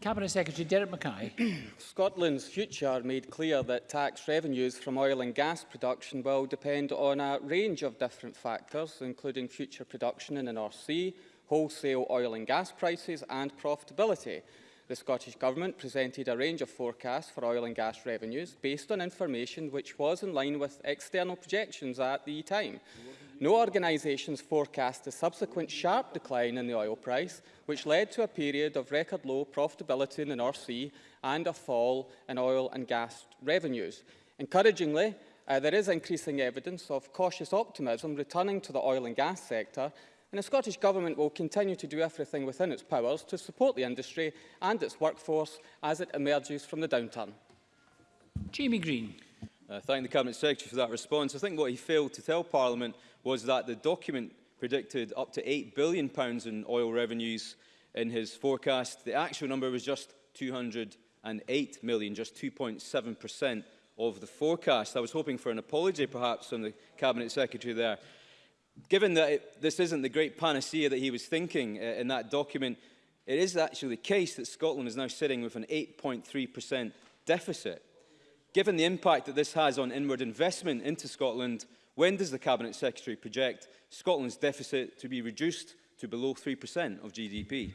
Cabinet Secretary Derek Mackay. Scotland's future made clear that tax revenues from oil and gas production will depend on a range of different factors, including future production in the North Sea, wholesale oil and gas prices and profitability. The Scottish Government presented a range of forecasts for oil and gas revenues based on information which was in line with external projections at the time no organisations forecast a subsequent sharp decline in the oil price, which led to a period of record low profitability in the North Sea and a fall in oil and gas revenues. Encouragingly, uh, there is increasing evidence of cautious optimism returning to the oil and gas sector, and the Scottish Government will continue to do everything within its powers to support the industry and its workforce as it emerges from the downturn. Jamie Green. Uh, thank the Cabinet Secretary for that response. I think what he failed to tell Parliament was that the document predicted up to £8 billion in oil revenues in his forecast. The actual number was just 208 million, just 2.7% of the forecast. I was hoping for an apology perhaps from the Cabinet Secretary there. Given that it, this isn't the great panacea that he was thinking uh, in that document, it is actually the case that Scotland is now sitting with an 8.3% deficit. Given the impact that this has on inward investment into Scotland, when does the Cabinet Secretary project Scotland's deficit to be reduced to below 3% of GDP?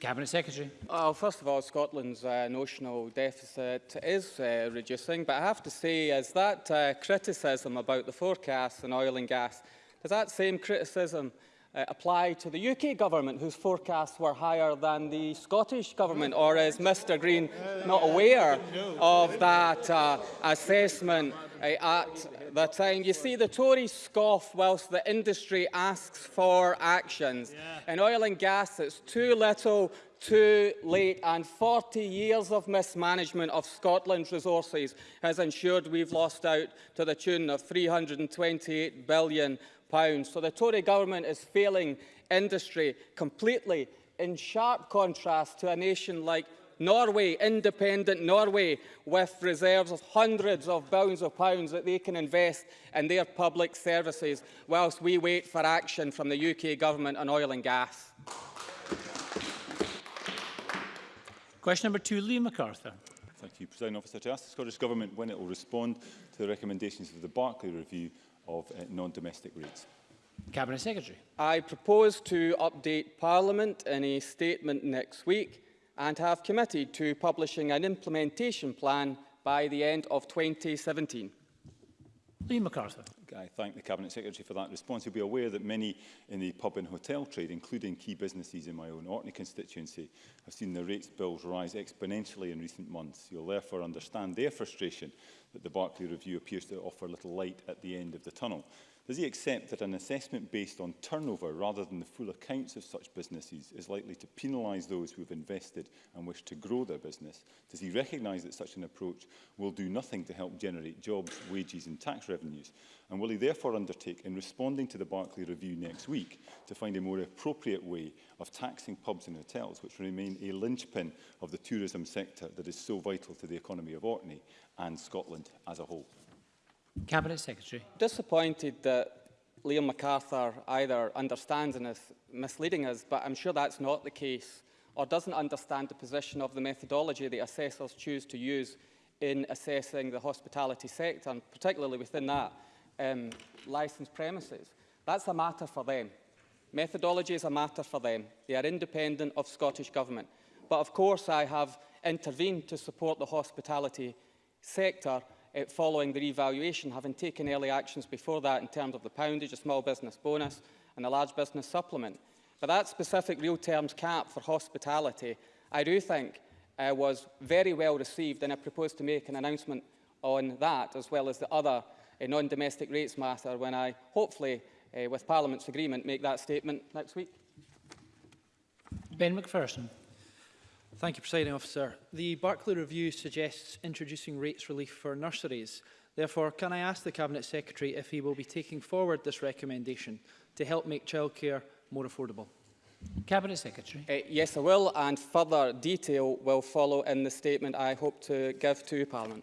Cabinet Secretary. Well, first of all, Scotland's uh, notional deficit is uh, reducing, but I have to say is that uh, criticism about the forecasts in oil and gas, does that same criticism uh, apply to the UK government, whose forecasts were higher than the Scottish government, or is Mr Green not aware of that uh, assessment at the time. You see, the Tories scoff whilst the industry asks for actions. Yeah. In oil and gas, it's too little, too late, and 40 years of mismanagement of Scotland's resources has ensured we've lost out to the tune of £328 billion. So the Tory government is failing industry completely in sharp contrast to a nation like Norway, independent Norway, with reserves of hundreds of billions of pounds that they can invest in their public services whilst we wait for action from the UK government on oil and gas. Question number two, Lee MacArthur. Thank you, President Officer. To ask the Scottish Government when it will respond to the recommendations of the Barclay Review of uh, non-domestic rates. Cabinet Secretary. I propose to update Parliament in a statement next week and have committed to publishing an implementation plan by the end of 2017. Liam MacArthur. I thank the Cabinet Secretary for that response. He'll be aware that many in the pub and hotel trade, including key businesses in my own Orkney constituency, have seen their rates bills rise exponentially in recent months. You'll therefore understand their frustration that the Barclay Review appears to offer little light at the end of the tunnel. Does he accept that an assessment based on turnover rather than the full accounts of such businesses is likely to penalise those who have invested and wish to grow their business? Does he recognise that such an approach will do nothing to help generate jobs, wages and tax revenues? And will he therefore undertake, in responding to the Barclay Review next week, to find a more appropriate way of taxing pubs and hotels, which remain a linchpin of the tourism sector that is so vital to the economy of Orkney and Scotland as a whole? Cabinet Secretary. Disappointed that Liam MacArthur either understands and is misleading us, but I'm sure that's not the case, or doesn't understand the position of the methodology the assessors choose to use in assessing the hospitality sector, and particularly within that, um, licensed premises. That's a matter for them. Methodology is a matter for them. They are independent of Scottish Government. But of course, I have intervened to support the hospitality sector uh, following the revaluation, having taken early actions before that in terms of the poundage, a small business bonus and a large business supplement. But that specific real terms cap for hospitality, I do think uh, was very well received and I propose to make an announcement on that as well as the other uh, non-domestic rates matter when I hopefully, uh, with Parliament's agreement, make that statement next week. Ben McPherson. Thank you, Presiding Officer. The Barclay Review suggests introducing rates relief for nurseries. Therefore, can I ask the Cabinet Secretary if he will be taking forward this recommendation to help make childcare more affordable? Cabinet Secretary. Uh, yes, I will, and further detail will follow in the statement I hope to give to Parliament.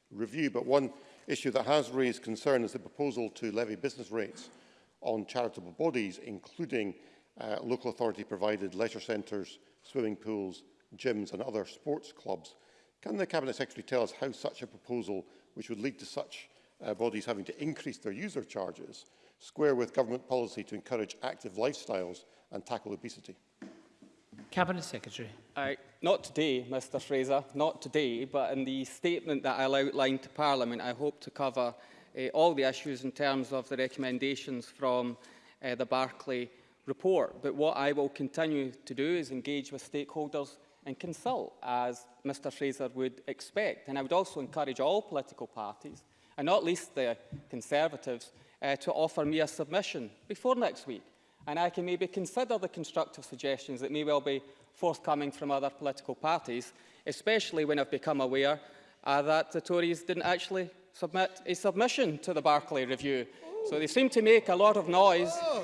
Review, but one issue that has raised concern is the proposal to levy business rates on charitable bodies, including uh, local authority provided leisure centres, swimming pools, gyms and other sports clubs. Can the Cabinet Secretary tell us how such a proposal, which would lead to such uh, bodies having to increase their user charges, square with government policy to encourage active lifestyles and tackle obesity? Cabinet Secretary. Uh, not today, Mr Fraser, not today, but in the statement that I'll outline to Parliament, I hope to cover uh, all the issues in terms of the recommendations from uh, the Barclay report. But what I will continue to do is engage with stakeholders and consult as Mr Fraser would expect. And I would also encourage all political parties, and not least the Conservatives, uh, to offer me a submission before next week. And I can maybe consider the constructive suggestions that may well be forthcoming from other political parties, especially when I've become aware uh, that the Tories didn't actually submit a submission to the Barclay Review. So they seem to make a lot of noise. Oh.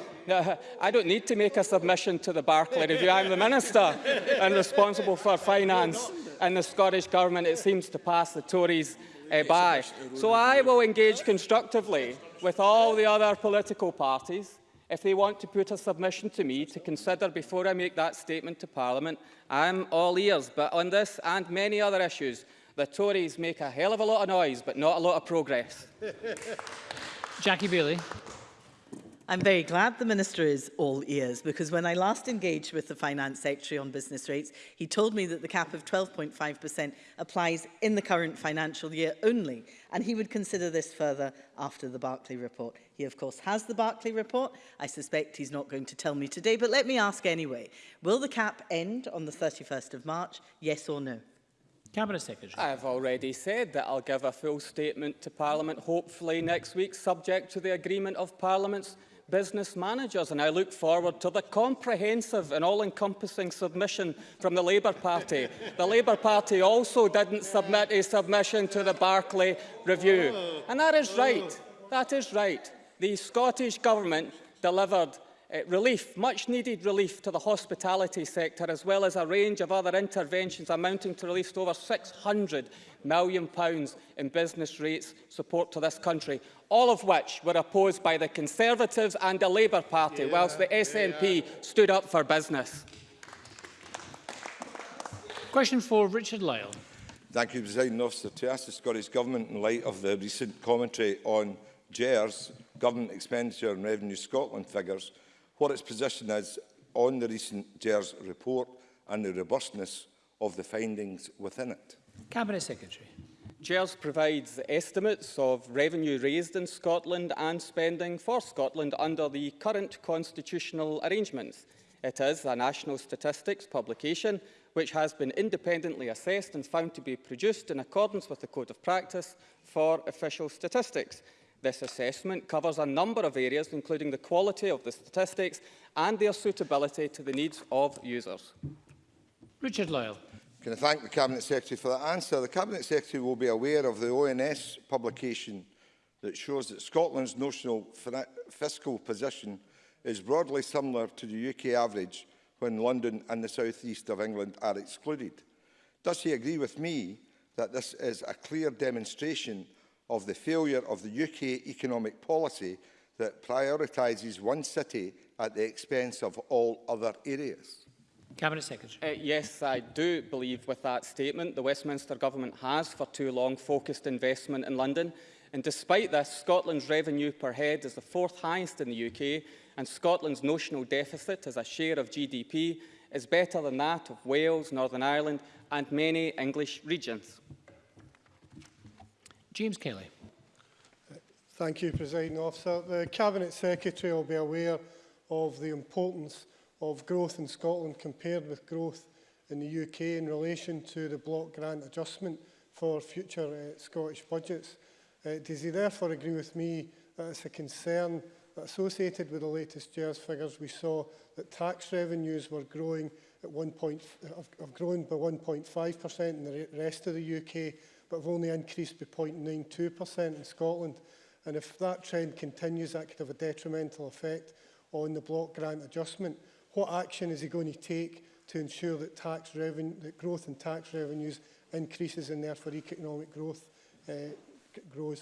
I don't need to make a submission to the Barclay Review. I'm the Minister and responsible for finance and the Scottish Government, it seems to pass the Tories uh, by. So I will engage constructively with all the other political parties if they want to put a submission to me to consider before I make that statement to Parliament, I'm all ears. But on this and many other issues, the Tories make a hell of a lot of noise, but not a lot of progress. Jackie Bailey. I'm very glad the Minister is all ears because when I last engaged with the Finance Secretary on business rates, he told me that the cap of 12.5% applies in the current financial year only, and he would consider this further after the Barclay report. He, of course, has the Barclay report. I suspect he's not going to tell me today, but let me ask anyway. Will the cap end on the 31st of March, yes or no? Cabinet Secretary. I have already said that I'll give a full statement to Parliament, hopefully next week, subject to the agreement of Parliament's business managers, and I look forward to the comprehensive and all-encompassing submission from the Labour Party. the Labour Party also didn't submit a submission to the Barclay Review. And that is right. That is right. The Scottish Government delivered uh, relief, much needed relief to the hospitality sector, as well as a range of other interventions amounting to relief to over £600 million in business rates support to this country, all of which were opposed by the Conservatives and the Labour Party, yeah, whilst the SNP yeah. stood up for business. Question for Richard Lyle. Thank you, President Officer. To ask the Scottish Government, in light of the recent commentary on JERS, Government Expenditure and Revenue Scotland figures, what its position is on the recent JERS report and the robustness of the findings within it. Cabinet Secretary. JERS provides estimates of revenue raised in Scotland and spending for Scotland under the current constitutional arrangements. It is a national statistics publication which has been independently assessed and found to be produced in accordance with the Code of Practice for official statistics. This assessment covers a number of areas, including the quality of the statistics and their suitability to the needs of users. Richard Lyle. Can I thank the Cabinet Secretary for that answer? The Cabinet Secretary will be aware of the ONS publication that shows that Scotland's notional fiscal position is broadly similar to the UK average when London and the southeast of England are excluded. Does he agree with me that this is a clear demonstration of the failure of the UK economic policy that prioritises one city at the expense of all other areas? Cabinet Secretary. Uh, yes, I do believe with that statement the Westminster Government has for too long focused investment in London. And despite this, Scotland's revenue per head is the fourth highest in the UK and Scotland's notional deficit as a share of GDP is better than that of Wales, Northern Ireland and many English regions. James Kelly. Thank you, President Officer. The Cabinet Secretary will be aware of the importance of growth in Scotland compared with growth in the UK in relation to the block grant adjustment for future uh, Scottish budgets. Uh, does he therefore agree with me that it's a concern that associated with the latest JERS figures we saw that tax revenues were growing at one point, have, have grown by 1.5% in the rest of the UK but have only increased by 0.92% in Scotland. And if that trend continues, that could have a detrimental effect on the block grant adjustment. What action is he going to take to ensure that, tax revenue, that growth in tax revenues increases and therefore economic growth uh, grows?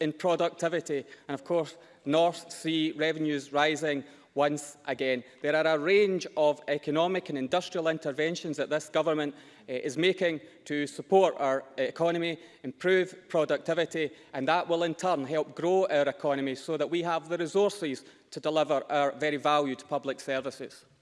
in productivity, and of course, North Sea revenues rising once again. There are a range of economic and industrial interventions that this government uh, is making to support our economy, improve productivity, and that will in turn help grow our economy so that we have the resources to deliver our very valued public services.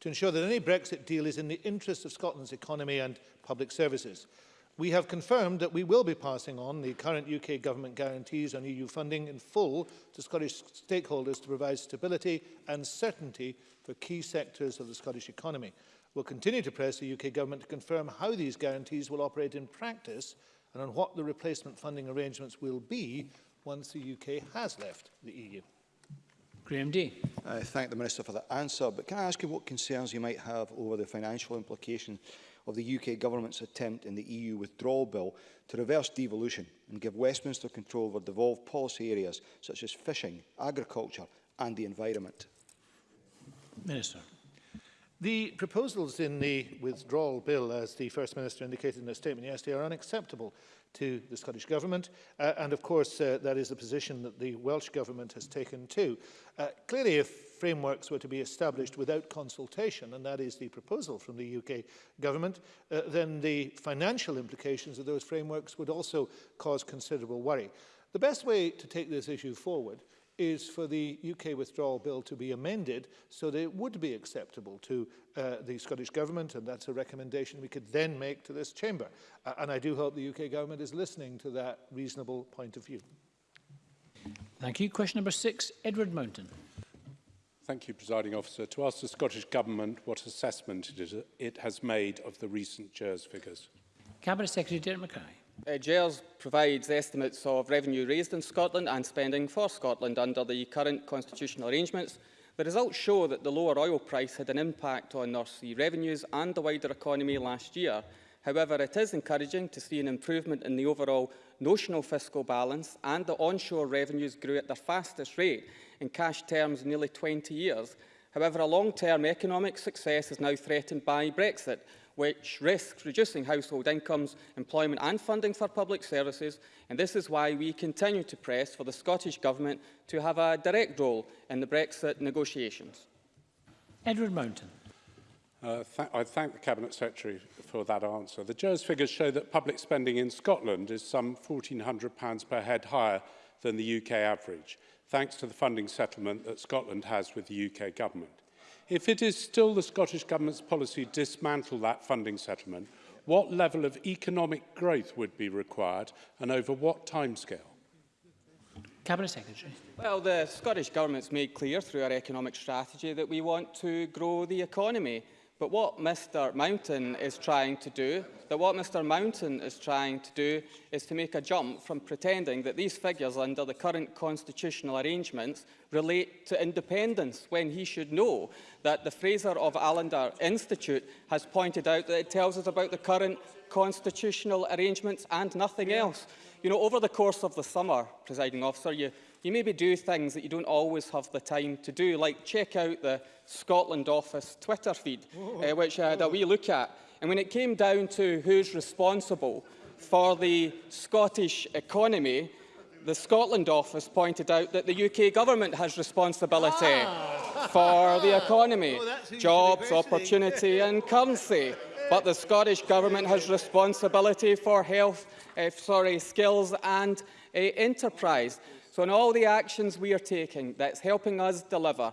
to ensure that any Brexit deal is in the interest of Scotland's economy and public services. We have confirmed that we will be passing on the current UK government guarantees on EU funding in full to Scottish stakeholders to provide stability and certainty for key sectors of the Scottish economy will continue to press the UK Government to confirm how these guarantees will operate in practice and on what the replacement funding arrangements will be once the UK has left the EU. Graham D. I thank the Minister for that answer, but can I ask you what concerns you might have over the financial implications of the UK Government's attempt in the EU withdrawal bill to reverse devolution and give Westminster control over devolved policy areas such as fishing, agriculture and the environment? Minister. The proposals in the withdrawal bill, as the First Minister indicated in a statement yesterday, are unacceptable to the Scottish Government. Uh, and of course, uh, that is the position that the Welsh Government has taken too. Uh, clearly, if frameworks were to be established without consultation, and that is the proposal from the UK Government, uh, then the financial implications of those frameworks would also cause considerable worry. The best way to take this issue forward is for the UK withdrawal bill to be amended so that it would be acceptable to uh, the Scottish Government, and that's a recommendation we could then make to this chamber. Uh, and I do hope the UK Government is listening to that reasonable point of view. Thank you. Question number six, Edward Mountain. Thank you, Presiding Officer. To ask the Scottish Government what assessment it, is, it has made of the recent JERS figures. Cabinet Secretary Derek Mackay. Uh, GERS provides estimates of revenue raised in Scotland and spending for Scotland under the current constitutional arrangements. The results show that the lower oil price had an impact on North Sea revenues and the wider economy last year. However, it is encouraging to see an improvement in the overall notional fiscal balance and the onshore revenues grew at their fastest rate in cash terms nearly 20 years. However, a long-term economic success is now threatened by Brexit, which risks reducing household incomes, employment and funding for public services, and this is why we continue to press for the Scottish Government to have a direct role in the Brexit negotiations. Edward Mountain. Uh, th I thank the Cabinet Secretary for that answer. The JERS figures show that public spending in Scotland is some £1,400 per head higher than the UK average, thanks to the funding settlement that Scotland has with the UK government. if it is still the Scottish Government's policy to dismantle that funding settlement, what level of economic growth would be required and over what timescale? Cabinet Secretary. Well, the Scottish Government's made clear through our economic strategy that we want to grow the economy. But what Mr Mountain is trying to do, that what Mr Mountain is trying to do is to make a jump from pretending that these figures under the current constitutional arrangements relate to independence when he should know that the Fraser of Allender Institute has pointed out that it tells us about the current constitutional arrangements and nothing else. You know, over the course of the summer, presiding officer, you you maybe do things that you don't always have the time to do, like check out the Scotland Office Twitter feed, uh, which I had a look at. And when it came down to who's responsible for the Scottish economy, the Scotland office pointed out that the UK government has responsibility ah. for the economy, oh, jobs, opportunity and currency. But the Scottish government has responsibility for health, uh, sorry, skills and uh, enterprise. So in all the actions we are taking that's helping us deliver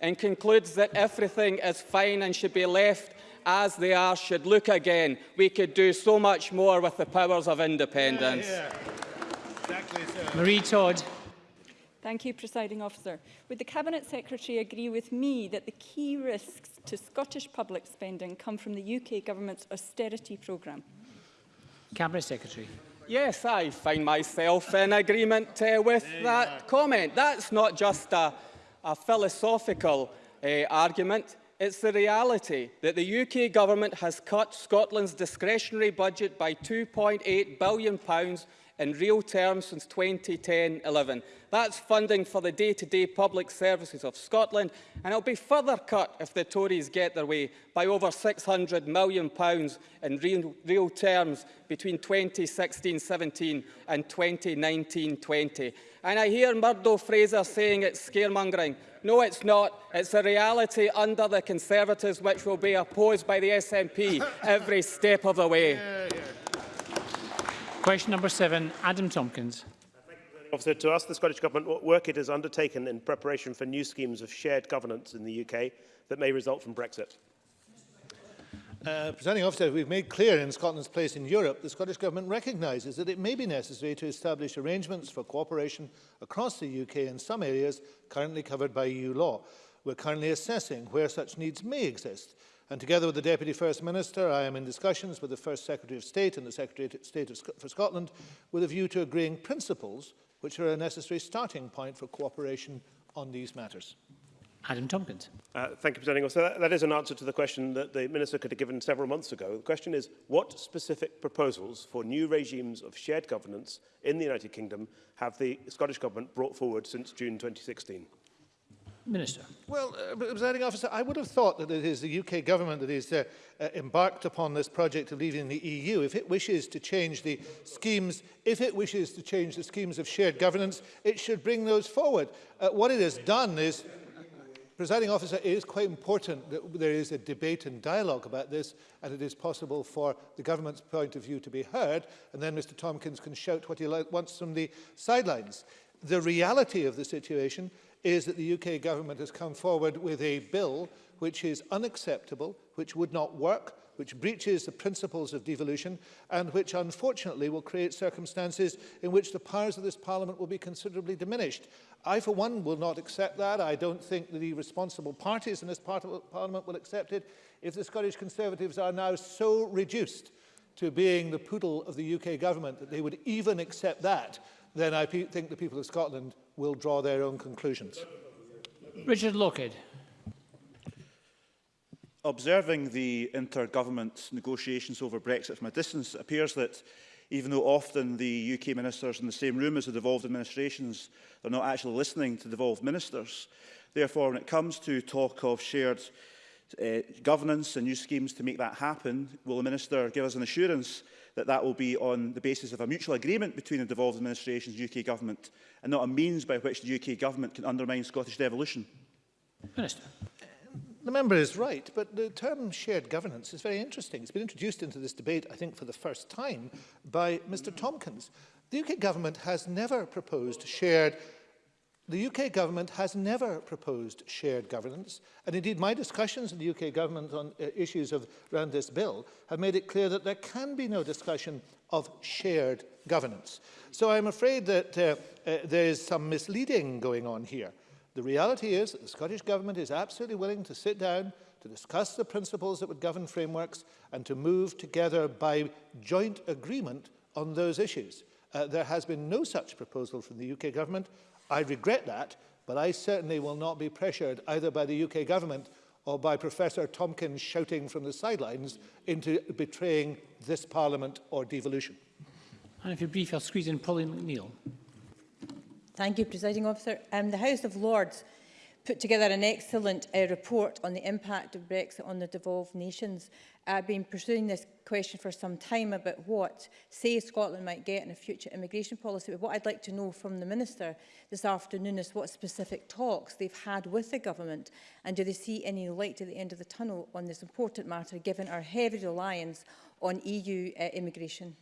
and concludes that everything is fine and should be left as they are should look again. We could do so much more with the powers of independence. Yeah, yeah. Exactly, Marie Todd. Thank you, Presiding Officer. Would the Cabinet Secretary agree with me that the key risks to Scottish public spending come from the UK Government's austerity programme? Cabinet Secretary. Yes, I find myself in agreement uh, with that comment. That's not just a a philosophical uh, argument. It's the reality that the UK government has cut Scotland's discretionary budget by £2.8 billion pounds in real terms since 2010-11. That's funding for the day-to-day -day public services of Scotland, and it'll be further cut if the Tories get their way by over £600 million in real, real terms between 2016-17 and 2019-20. And I hear Murdo Fraser saying it's scaremongering. No, it's not. It's a reality under the Conservatives which will be opposed by the SNP every step of the way. Yeah, yeah. Question number seven, Adam Tompkins. Officer, to ask the Scottish Government what work it has undertaken in preparation for new schemes of shared governance in the UK that may result from Brexit. Uh, presenting officer, we've made clear in Scotland's place in Europe, the Scottish Government recognises that it may be necessary to establish arrangements for cooperation across the UK in some areas currently covered by EU law. We're currently assessing where such needs may exist. And together with the Deputy First Minister, I am in discussions with the First Secretary of State and the Secretary of State for Scotland with a view to agreeing principles which are a necessary starting point for cooperation on these matters. Adam Tompkins. Uh, thank you, President. So that, that is an answer to the question that the Minister could have given several months ago. The question is, what specific proposals for new regimes of shared governance in the United Kingdom have the Scottish Government brought forward since June 2016? Minister. Well, uh, presiding officer, I would have thought that it is the UK government that is uh, uh, embarked upon this project of leaving the EU. If it wishes to change the schemes, if it wishes to change the schemes of shared governance, it should bring those forward. Uh, what it has done is presiding officer, it is quite important that there is a debate and dialogue about this, and it is possible for the government's point of view to be heard, and then Mr Tompkins can shout what he wants from the sidelines. The reality of the situation is that the UK government has come forward with a bill which is unacceptable, which would not work, which breaches the principles of devolution and which unfortunately will create circumstances in which the powers of this parliament will be considerably diminished. I, for one, will not accept that. I don't think that the responsible parties in this part of parliament will accept it if the Scottish Conservatives are now so reduced to being the poodle of the UK government that they would even accept that, then I think the people of Scotland will draw their own conclusions. Richard Lockhead. Observing the intergovernment negotiations over Brexit from a distance, it appears that even though often the UK ministers in the same room as the devolved administrations, they're not actually listening to devolved ministers. Therefore, when it comes to talk of shared uh, governance and new schemes to make that happen, will the minister give us an assurance that that will be on the basis of a mutual agreement between the devolved administrations and UK government and not a means by which the UK government can undermine Scottish devolution? Minister. The member is right, but the term shared governance is very interesting. It's been introduced into this debate, I think, for the first time by Mr Tomkins. The UK government has never proposed shared The UK government has never proposed shared governance, and indeed my discussions with the UK government on uh, issues of, around this bill have made it clear that there can be no discussion of shared governance. So I'm afraid that uh, uh, there is some misleading going on here. The reality is that the Scottish Government is absolutely willing to sit down to discuss the principles that would govern frameworks and to move together by joint agreement on those issues. Uh, there has been no such proposal from the UK government I regret that, but I certainly will not be pressured either by the UK government or by Professor Tompkins shouting from the sidelines into betraying this parliament or devolution. And if you're brief, I'll squeeze in Pauline McNeill. Thank you, Presiding Officer. Um, the House of Lords put together an excellent uh, report on the impact of Brexit on the devolved nations. I've been pursuing this question for some time about what, say, Scotland might get in a future immigration policy. But what I'd like to know from the Minister this afternoon is what specific talks they've had with the government and do they see any light at the end of the tunnel on this important matter, given our heavy reliance on EU uh, immigration?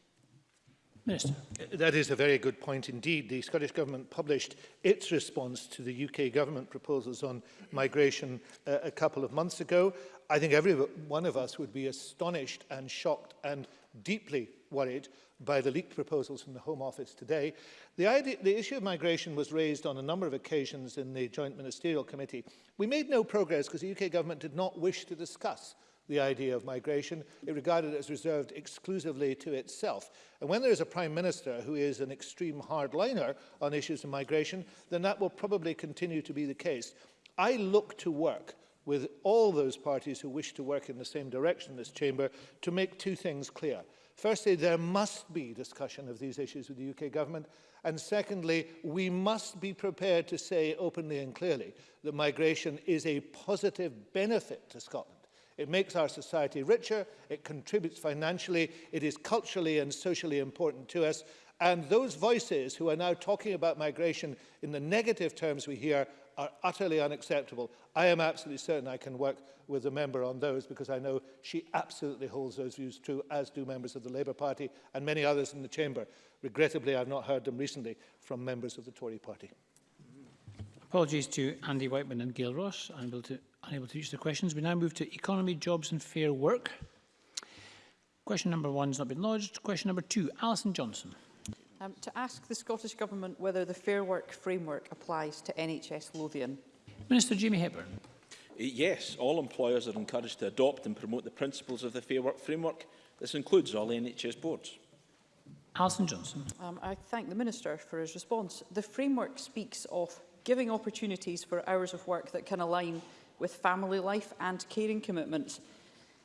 Minister. That is a very good point indeed. The Scottish Government published its response to the UK Government proposals on migration uh, a couple of months ago. I think every one of us would be astonished and shocked and deeply worried by the leaked proposals from the Home Office today. The, idea, the issue of migration was raised on a number of occasions in the Joint Ministerial Committee. We made no progress because the UK Government did not wish to discuss the idea of migration. It regarded it as reserved exclusively to itself. And when there is a prime minister who is an extreme hardliner on issues of migration, then that will probably continue to be the case. I look to work with all those parties who wish to work in the same direction in this chamber to make two things clear. Firstly, there must be discussion of these issues with the UK government. And secondly, we must be prepared to say openly and clearly that migration is a positive benefit to Scotland. It makes our society richer, it contributes financially, it is culturally and socially important to us. And those voices who are now talking about migration in the negative terms we hear are utterly unacceptable. I am absolutely certain I can work with the member on those because I know she absolutely holds those views true, as do members of the Labour Party and many others in the Chamber. Regrettably, I've not heard them recently from members of the Tory Party. Apologies to Andy Whiteman and Gail Ross. I'm able to unable to reach the questions. We now move to Economy, Jobs and Fair Work. Question number one has not been lodged. Question number two, Alison Johnson. Um, to ask the Scottish Government whether the Fair Work framework applies to NHS Lothian. Minister Jamie Hepburn. Uh, yes, all employers are encouraged to adopt and promote the principles of the Fair Work framework. This includes all NHS boards. Alison Johnson. Um, I thank the Minister for his response. The framework speaks of giving opportunities for hours of work that can align with family life and caring commitments.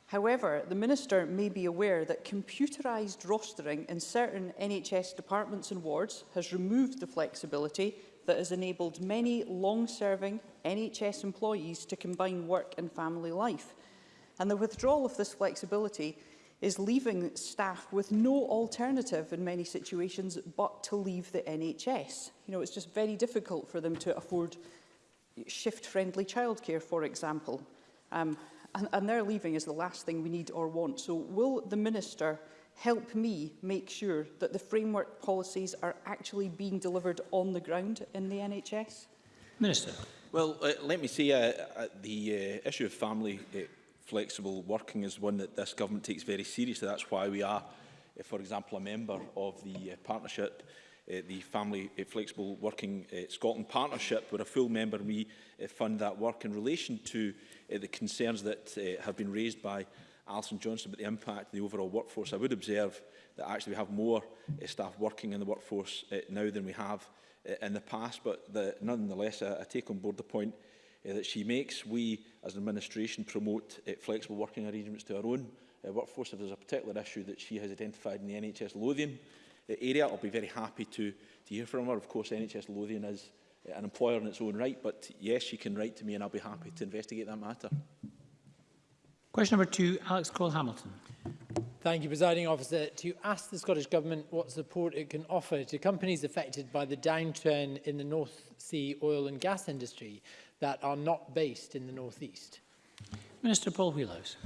However, the Minister may be aware that computerised rostering in certain NHS departments and wards has removed the flexibility that has enabled many long-serving NHS employees to combine work and family life. And the withdrawal of this flexibility is leaving staff with no alternative in many situations but to leave the NHS. You know, it's just very difficult for them to afford shift-friendly childcare, for example. Um, and, and their leaving is the last thing we need or want. So will the Minister help me make sure that the framework policies are actually being delivered on the ground in the NHS? Minister. Well, uh, let me say uh, uh, the uh, issue of family uh, flexible working is one that this government takes very seriously. That's why we are, uh, for example, a member of the uh, partnership Uh, the Family uh, Flexible Working uh, Scotland Partnership, where a full member we uh, fund that work. In relation to uh, the concerns that uh, have been raised by Alison Johnson about the impact of the overall workforce, I would observe that actually we have more staff working in the workforce now than we have in the past, but the, nonetheless, I, I take on board the point uh, that she makes. We, as an administration, promote uh, flexible working arrangements to our own uh, workforce. If there's a particular issue that she has identified in the NHS Lothian, area. I'll be very happy to, to hear from her. Of course, NHS Lothian is uh, an employer in its own right, but yes, she can write to me and I'll be happy to investigate that matter. Question number two, Alex Cole-Hamilton. Thank you, Presiding Officer. To ask the Scottish Government what support it can offer to companies affected by the downturn in the North Sea oil and gas industry that are not based in the North East. Minister Paul Wheelhouse.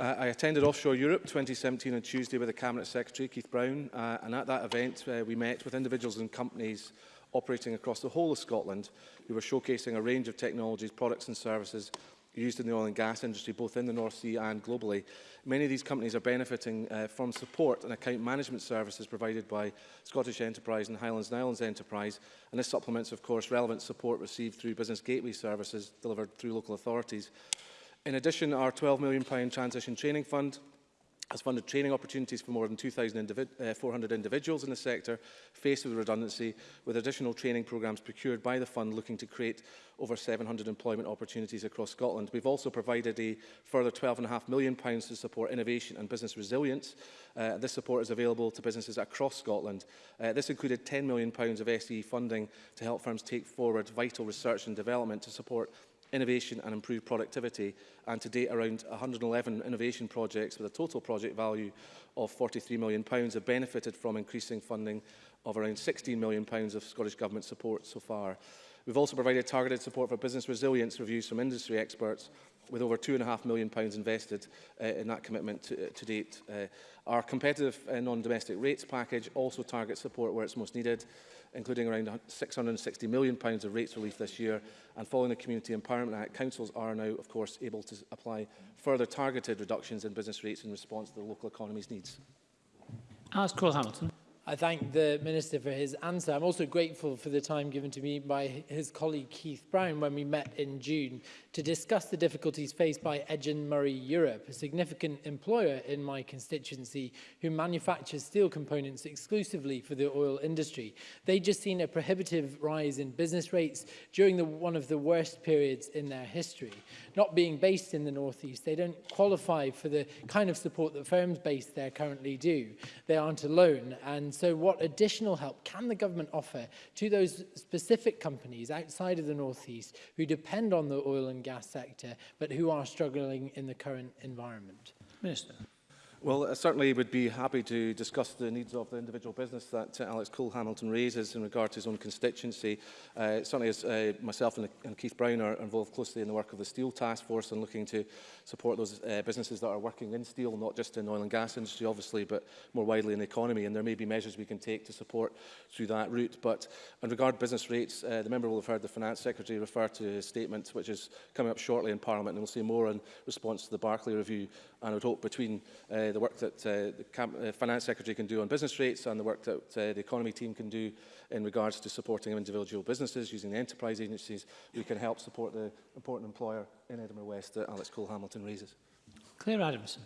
Uh, I attended Offshore Europe 2017 on Tuesday with the Cabinet Secretary, Keith Brown, uh, and at that event uh, we met with individuals and companies operating across the whole of Scotland who were showcasing a range of technologies, products and services used in the oil and gas industry, both in the North Sea and globally. Many of these companies are benefiting uh, from support and account management services provided by Scottish Enterprise and Highlands and Islands Enterprise. And this supplements, of course, relevant support received through business gateway services delivered through local authorities. In addition, our £12 million Transition Training Fund has funded training opportunities for more than 2,400 uh, individuals in the sector faced with redundancy, with additional training programmes procured by the fund looking to create over 700 employment opportunities across Scotland. We've also provided a further £12.5 million pounds to support innovation and business resilience. Uh, this support is available to businesses across Scotland. Uh, this included £10 million pounds of SE funding to help firms take forward vital research and development to support innovation and improve productivity. And to date, around 111 innovation projects with a total project value of £43 million pounds have benefited from increasing funding of around £16 million pounds of Scottish Government support so far. We've also provided targeted support for business resilience reviews from industry experts with over £2.5 million pounds invested uh, in that commitment to, uh, to date. Uh, our competitive uh, non-domestic rates package also targets support where it's most needed including around £660 million pounds of rates relief this year. And following the Community Empowerment Act, councils are now, of course, able to apply further targeted reductions in business rates in response to the local economy's needs. Ask Cole Hamilton. I thank the Minister for his answer. I'm also grateful for the time given to me by his colleague Keith Brown when we met in June to discuss the difficulties faced by Edgen Murray Europe, a significant employer in my constituency who manufactures steel components exclusively for the oil industry. They've just seen a prohibitive rise in business rates during the, one of the worst periods in their history. Not being based in the northeast, they don't qualify for the kind of support that firms based there currently do. They aren't alone and And so what additional help can the government offer to those specific companies outside of the Northeast who depend on the oil and gas sector, but who are struggling in the current environment? Minister. Well, I certainly would be happy to discuss the needs of the individual business that uh, Alex Cole Hamilton raises in regard to his own constituency. Uh, certainly, as uh, myself and, and Keith Brown are involved closely in the work of the Steel Task Force and looking to support those uh, businesses that are working in steel, not just in oil and gas industry, obviously, but more widely in the economy. And there may be measures we can take to support through that route. But in regard to business rates, uh, the member will have heard the Finance Secretary refer to his statement, which is coming up shortly in Parliament, and we'll see more in response to the Barclay Review and I would hope between uh, the work that uh, the camp, uh, Finance Secretary can do on business rates and the work that uh, the economy team can do in regards to supporting individual businesses using the enterprise agencies, we can help support the important employer in Edinburgh West that Alex Cole-Hamilton raises. Claire Adamson.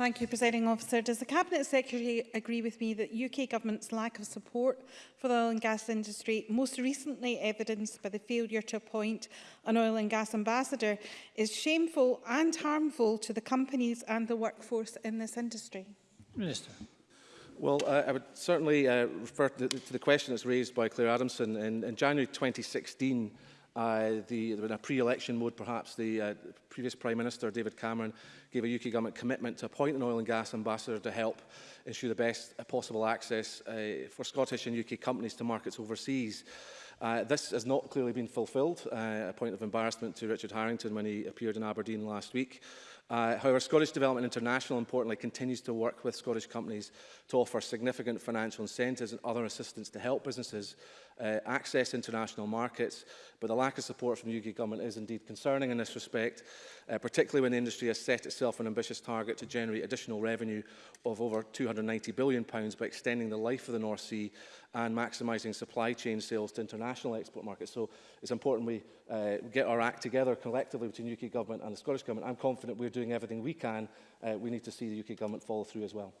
Thank you, Presiding Officer. Does the Cabinet Secretary agree with me that UK Government's lack of support for the oil and gas industry, most recently evidenced by the failure to appoint an oil and gas ambassador, is shameful and harmful to the companies and the workforce in this industry? Minister. Well, uh, I would certainly uh, refer to the, to the question that's raised by Claire Adamson. In, in January 2016, Uh, the, in a pre-election mode, perhaps, the uh, previous Prime Minister, David Cameron, gave a UK government commitment to appoint an oil and gas ambassador to help ensure the best uh, possible access uh, for Scottish and UK companies to markets overseas. Uh, this has not clearly been fulfilled, uh, a point of embarrassment to Richard Harrington when he appeared in Aberdeen last week. Uh, however, Scottish Development International, importantly, continues to work with Scottish companies to offer significant financial incentives and other assistance to help businesses uh, access international markets, but the lack of support from the UK government is indeed concerning in this respect, uh, particularly when the industry has set itself an ambitious target to generate additional revenue of over £290 billion by extending the life of the North Sea and maximising supply chain sales to international export markets. So it's important we uh, get our act together collectively between the UK government and the Scottish government. I'm confident we're doing everything we can. Uh, we need to see the UK government follow through as well.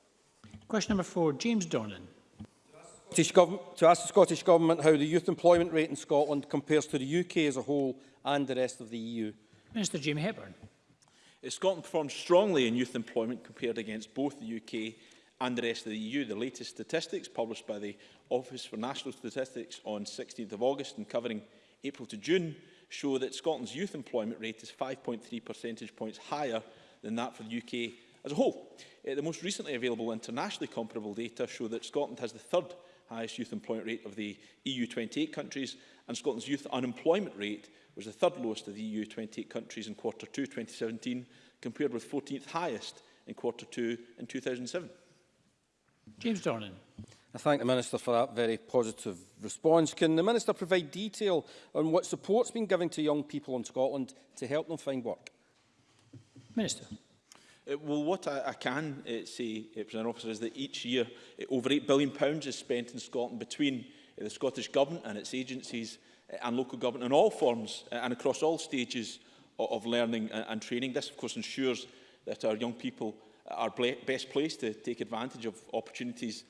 Question number four, James Dornan to ask the Scottish Government how the youth employment rate in Scotland compares to the UK as a whole and the rest of the EU. Minister Jamie Hepburn. Uh, Scotland performs strongly in youth employment compared against both the UK and the rest of the EU. The latest statistics published by the Office for National Statistics on 16th of August and covering April to June show that Scotland's youth employment rate is 5.3 percentage points higher than that for the UK as a whole. Uh, the most recently available internationally comparable data show that Scotland has the third highest youth employment rate of the EU 28 countries, and Scotland's youth unemployment rate was the third lowest of the EU 28 countries in quarter 2 2017, compared with 14th highest in quarter 2 in 2007. James Dornan. I thank the Minister for that very positive response. Can the Minister provide detail on what support's been given to young people in Scotland to help them find work? Minister. Uh, well, what I, I can uh, say, uh, President Officer, is that each year over £8 billion is spent in Scotland between the Scottish Government and its agencies and local government in all forms and across all stages of learning and training. This, of course, ensures that our young people are best placed to take advantage of opportunities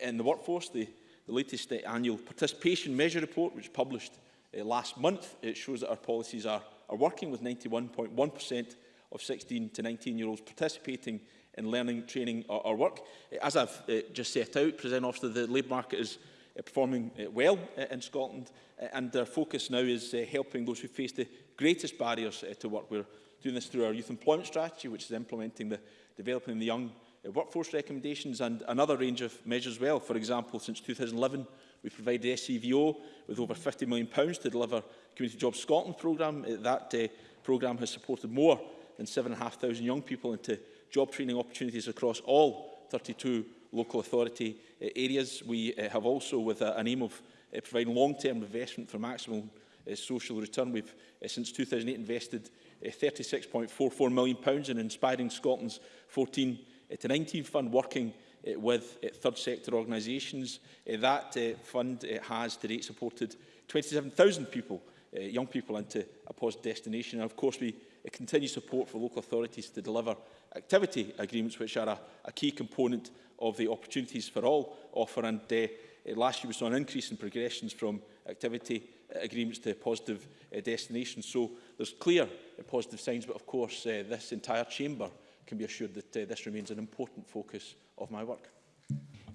in the workforce. The, the latest annual participation measure report, which published last month, it shows that our policies are, are working with 91.1% of 16 to 19 year olds participating in learning, training or, or work. Eh, as I've uh, just set out, President Officer, the labour market is uh, performing uh, well uh, in Scotland uh, and their focus now is uh, helping those who face the greatest barriers uh, to work. We're doing this through our youth employment strategy, which is implementing the developing the young uh, workforce recommendations and another range of measures well. For example, since 2011, we provided SCVO e with over £50 million to deliver Community Jobs Scotland programme. That uh, programme has supported more and 7,500 young people into job training opportunities across all 32 local authority uh, areas. We uh, have also, with uh, an aim of uh, providing long-term investment for maximum uh, social return, we've uh, since 2008 invested uh, £36.44 million pounds in Inspiring Scotland's 14 uh, to 19 fund working uh, with uh, third sector organisations. Uh, that uh, fund uh, has to date supported 27,000 people, uh, young people into a post destination. And of course, we continued support for local authorities to deliver activity agreements, which are a, a key component of the Opportunities for All offer. And uh, last year we saw an increase in progressions from activity agreements to positive uh, destinations. So there's clear uh, positive signs, but of course uh, this entire chamber can be assured that uh, this remains an important focus of my work.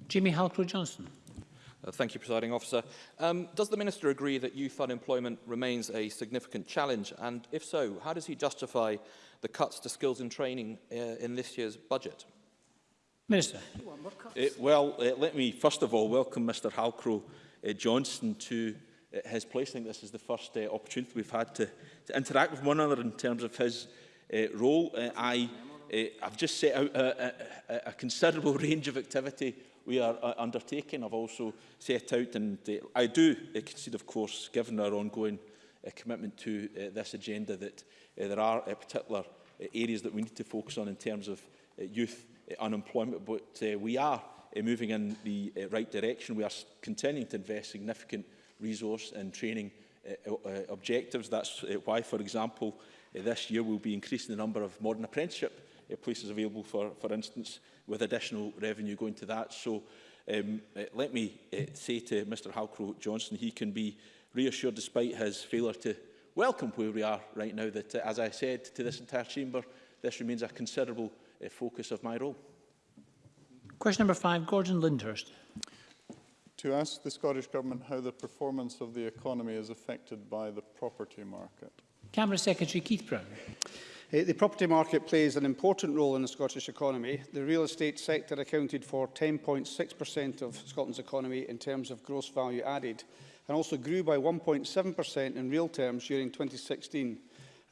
Jimmy Halcrow-Johnson. Uh, thank you, Presiding Officer. Um, does the Minister agree that youth unemployment remains a significant challenge? And if so, how does he justify the cuts to skills and training uh, in this year's budget? Minister. Uh, well, uh, let me first of all welcome Mr Halcrow uh, Johnson to uh, his place. I think this is the first uh, opportunity we've had to, to interact with one another in terms of his uh, role. Uh, I, uh, I've just set out a, a, a considerable range of activity we are uh, undertaking. I've also set out, and uh, I do uh, concede, of course, given our ongoing uh, commitment to uh, this agenda, that uh, there are uh, particular uh, areas that we need to focus on in terms of uh, youth uh, unemployment, but uh, we are uh, moving in the uh, right direction. We are continuing to invest significant resource and training uh, uh, objectives. That's uh, why, for example, uh, this year we'll be increasing the number of modern apprenticeship uh, places available, for, for instance, with additional revenue going to that. So um, uh, let me uh, say to Mr Halcrow Johnson, he can be reassured despite his failure to welcome where we are right now that, uh, as I said to this entire chamber, this remains a considerable uh, focus of my role. Question number five, Gordon Lindhurst. To ask the Scottish Government how the performance of the economy is affected by the property market. Cabinet Secretary Keith Brown. Eh, the property market plays an important role in the Scottish economy. The real estate sector accounted for 10.6% of Scotland's economy in terms of gross value added and also grew by 1.7% in real terms during 2016.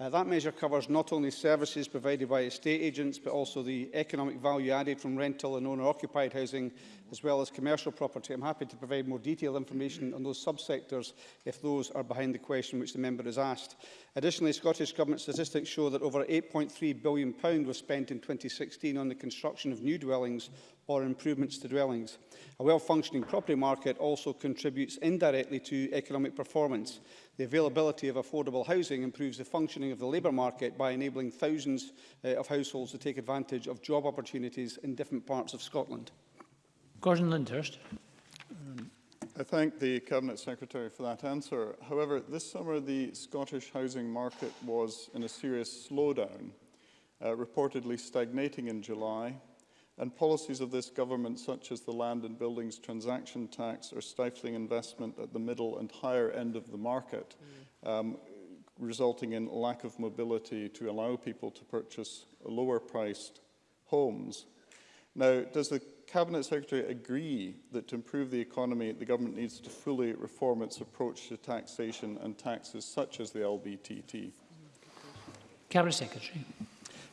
Uh, that measure covers not only services provided by estate agents, but also the economic value added from rental and owner-occupied housing, as well as commercial property. I'm happy to provide more detailed information on those subsectors if those are behind the question which the member has asked. Additionally, Scottish Government statistics show that over £8.3 billion was spent in 2016 on the construction of new dwellings or improvements to dwellings. A well-functioning property market also contributes indirectly to economic performance. The availability of affordable housing improves the functioning of the labour market by enabling thousands uh, of households to take advantage of job opportunities in different parts of Scotland. Gordon Lyndhurst. Um, I thank the Cabinet Secretary for that answer. However, this summer the Scottish housing market was in a serious slowdown, uh, reportedly stagnating in July and policies of this government, such as the land and buildings transaction tax, are stifling investment at the middle and higher end of the market, mm. um, resulting in lack of mobility to allow people to purchase lower-priced homes. Now, does the Cabinet Secretary agree that to improve the economy, the government needs to fully reform its approach to taxation and taxes such as the LBTT? Cabinet Secretary.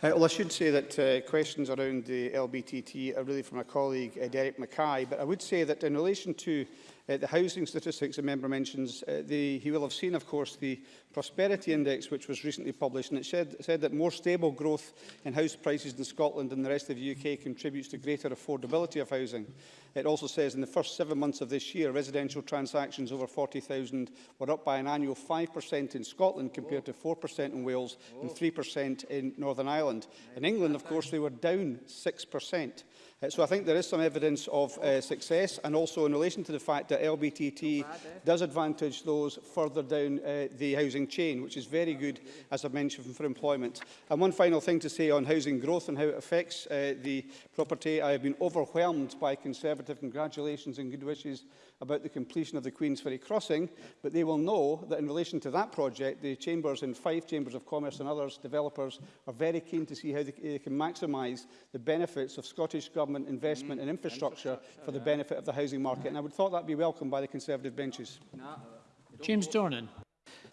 Uh, well, I should say that uh, questions around the LBTT are really from my colleague uh, Derek Mackay, but I would say that in relation to Uh, the housing statistics a member mentions, uh, the, he will have seen, of course, the Prosperity Index, which was recently published, and it said, said that more stable growth in house prices in Scotland and the rest of the UK contributes to greater affordability of housing. It also says in the first seven months of this year, residential transactions over 40,000 were up by an annual 5% in Scotland compared Whoa. to 4% in Wales Whoa. and 3% in Northern Ireland. In England, of course, they were down 6%. Uh, so I think there is some evidence of uh, success and also in relation to the fact that LBTT eh? does advantage those further down uh, the housing chain, which is very good, as I mentioned, for employment. And one final thing to say on housing growth and how it affects uh, the property. I have been overwhelmed by Conservative congratulations and good wishes about the completion of the Queen's Ferry crossing, but they will know that in relation to that project, the chambers in Fife, Chambers of Commerce and others, developers, are very keen to see how they, they can maximise the benefits of Scottish Government investment mm, in infrastructure, infrastructure for the yeah. benefit of the housing market. And I would thought that would be welcomed by the Conservative benches. No, James Dornan.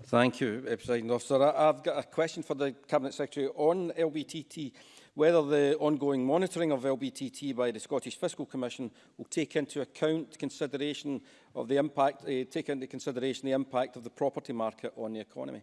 Thank you, eh, President Officer. I've got a question for the Cabinet Secretary on LBTT whether the ongoing monitoring of LBTT by the Scottish Fiscal Commission will take into account consideration of the impact, uh, take into consideration the impact of the property market on the economy.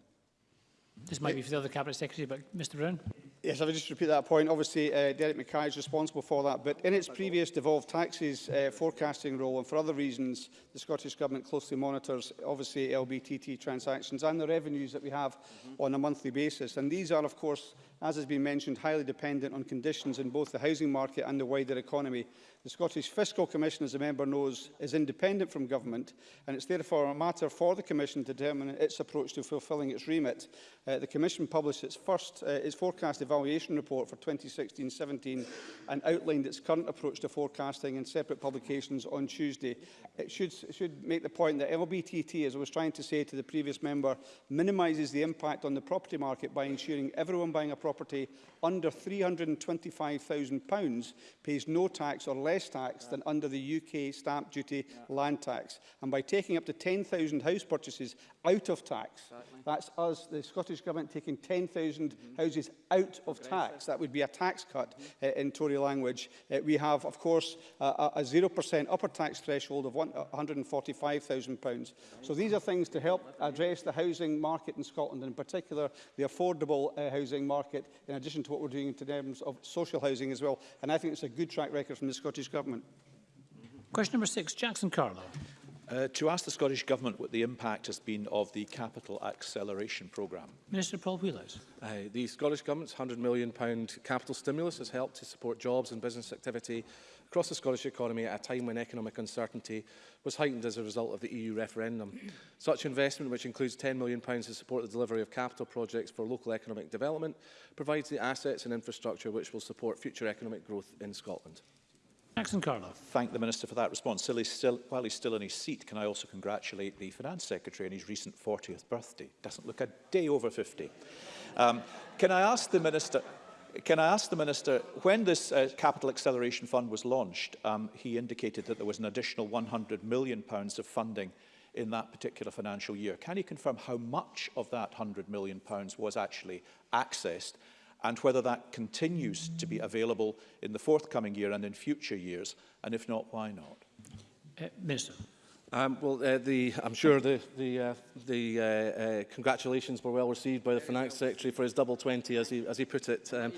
This might be for the other Cabinet Secretary, but Mr Brown. Yes, I would just repeat that point. Obviously, uh, Derek Mackay is responsible for that, but in its previous devolved taxes uh, forecasting role and for other reasons, the Scottish Government closely monitors, obviously, LBTT transactions and the revenues that we have mm -hmm. on a monthly basis. And these are, of course, as has been mentioned, highly dependent on conditions in both the housing market and the wider economy. The Scottish Fiscal Commission, as the member knows, is independent from government, and it's therefore a matter for the Commission to determine its approach to fulfilling its remit. Uh, the Commission published its first, uh, its forecast evaluation report for 2016-17 and outlined its current approach to forecasting in separate publications on Tuesday. It should, should make the point that LBTT, as I was trying to say to the previous member, minimises the impact on the property market by ensuring everyone buying a property property under £325,000 pays no tax or less tax than under the UK stamp duty yeah. land tax. And by taking up to 10,000 house purchases out of tax, exactly. that's us, the Scottish Government, taking 10,000 mm -hmm. houses out of Aggressive. tax. That would be a tax cut mm -hmm. uh, in Tory language. Uh, we have, of course, uh, a 0% upper tax threshold of £145,000. Right. So these are things to help address the housing market in Scotland, in particular the affordable uh, housing market market, in addition to what we're doing in terms of social housing as well. And I think it's a good track record from the Scottish Government. Question number six, Jackson Carlo. Uh, to ask the Scottish Government what the impact has been of the Capital Acceleration Programme. Minister Paul Wheelhouse. Uh, the Scottish Government's £100 million capital stimulus has helped to support jobs and business activity across the Scottish economy at a time when economic uncertainty was heightened as a result of the EU referendum. Such investment, which includes £10 million to support the delivery of capital projects for local economic development, provides the assets and infrastructure which will support future economic growth in Scotland. Jackson Carlow. Thank the Minister for that response. Still, still, while he's still in his seat, can I also congratulate the Finance Secretary on his recent 40th birthday? Doesn't look a day over 50. Um, can I ask the Minister... Can I ask the Minister, when this uh, Capital Acceleration Fund was launched, um, he indicated that there was an additional £100 million pounds of funding in that particular financial year. Can you confirm how much of that £100 million pounds was actually accessed and whether that continues to be available in the forthcoming year and in future years? And if not, why not? Uh, Minister. Um, well, uh, the, I'm sure the, the, uh, the uh, uh, congratulations were well received by the Finance Secretary for his double 20, as he, as he put it. Um,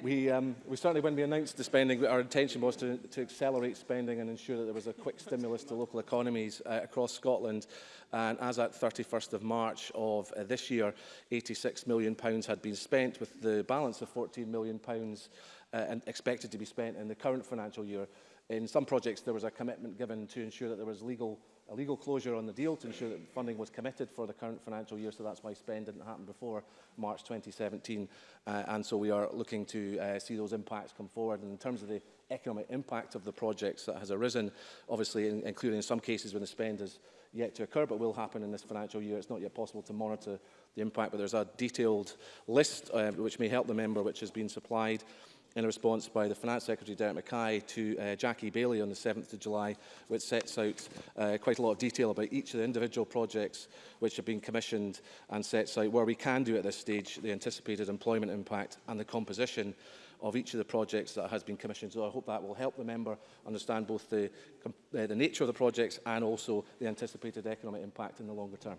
we, um, we certainly, when we announced the spending, our intention was to, to accelerate spending and ensure that there was a quick stimulus to local economies uh, across Scotland. And as at 31st of March of uh, this year, £86 million pounds had been spent, with the balance of £14 million pounds, uh, expected to be spent in the current financial year. In some projects, there was a commitment given to ensure that there was legal, a legal closure on the deal to ensure that funding was committed for the current financial year, so that's why spend didn't happen before March 2017. Uh, and so we are looking to uh, see those impacts come forward. And in terms of the economic impact of the projects that has arisen, obviously in, including in some cases when the spend is yet to occur, but will happen in this financial year. It's not yet possible to monitor the impact, but there's a detailed list uh, which may help the member, which has been supplied in a response by the Finance Secretary Derek Mackay to uh, Jackie Bailey on the 7th of July, which sets out uh, quite a lot of detail about each of the individual projects which have been commissioned and sets out where we can do at this stage the anticipated employment impact and the composition of each of the projects that has been commissioned. So I hope that will help the member understand both the, uh, the nature of the projects and also the anticipated economic impact in the longer term.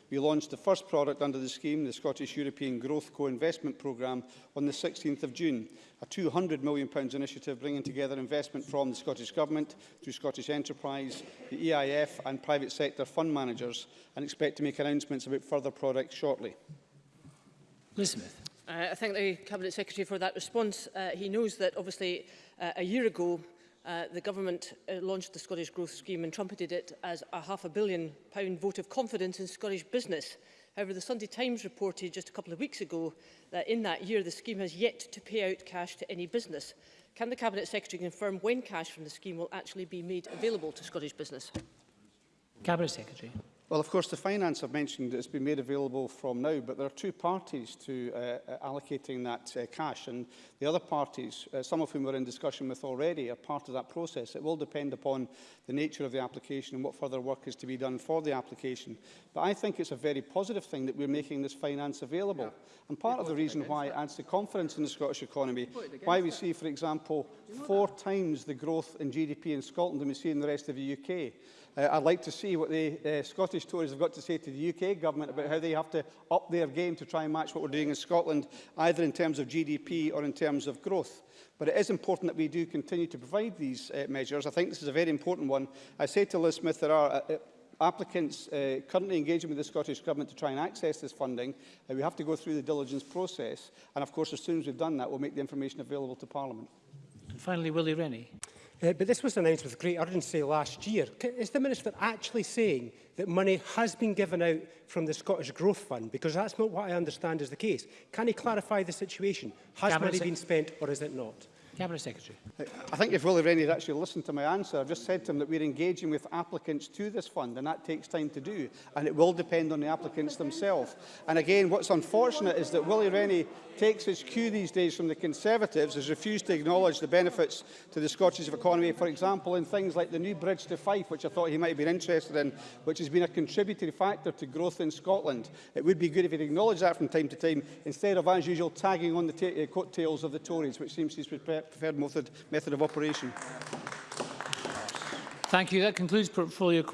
We launched the first product under the scheme, the Scottish European Growth Co-Investment Programme, on the 16th of June a £200 million initiative bringing together investment from the Scottish Government through Scottish Enterprise, the EIF and private sector fund managers and expect to make announcements about further products shortly. Liz Smith. Uh, I thank the Cabinet Secretary for that response. Uh, he knows that obviously uh, a year ago uh, the government uh, launched the Scottish Growth Scheme and trumpeted it as a half a billion pound vote of confidence in Scottish business. However, the Sunday Times reported just a couple of weeks ago that in that year the scheme has yet to pay out cash to any business. Can the Cabinet Secretary confirm when cash from the scheme will actually be made available to Scottish business? Cabinet Secretary. Well, of course, the finance I've mentioned has been made available from now, but there are two parties to uh, uh, allocating that uh, cash, and the other parties, uh, some of whom we're in discussion with already, are part of that process. It will depend upon the nature of the application and what further work is to be done for the application. But I think it's a very positive thing that we're making this finance available. Yeah. And part of the reason why it adds to confidence in the Scottish economy, why we that. see, for example, you know four that? times the growth in GDP in Scotland than we see in the rest of the UK. Uh, I'd like to see what the uh, Scottish Scottish Tories have got to say to the UK government about how they have to up their game to try and match what we're doing in Scotland, either in terms of GDP or in terms of growth. But it is important that we do continue to provide these uh, measures. I think this is a very important one. I say to Liz Smith, there are uh, uh, applicants uh, currently engaging with the Scottish Government to try and access this funding, uh, we have to go through the diligence process. And of course, as soon as we've done that, we'll make the information available to Parliament. And finally, Willie Rennie. Uh, but this was announced with great urgency last year. Is the Minister actually saying that money has been given out from the Scottish Growth Fund? Because that's not what I understand is the case. Can he clarify the situation? Has Cabinet money been spent or is it not? Cabinet Secretary. I think if Willie Rennie had actually listened to my answer, I've just said to him that we're engaging with applicants to this fund, and that takes time to do, and it will depend on the applicants themselves. And again, what's unfortunate is that Willie Rennie takes his cue these days from the Conservatives, has refused to acknowledge the benefits to the Scottish economy, for example, in things like the new bridge to Fife, which I thought he might have been interested in, which has been a contributory factor to growth in Scotland. It would be good if he'd acknowledged that from time to time, instead of, as usual, tagging on the uh, coattails of the Tories, which seems he's prepared that preferred method, method of operation. Thank you. That concludes portfolio questions.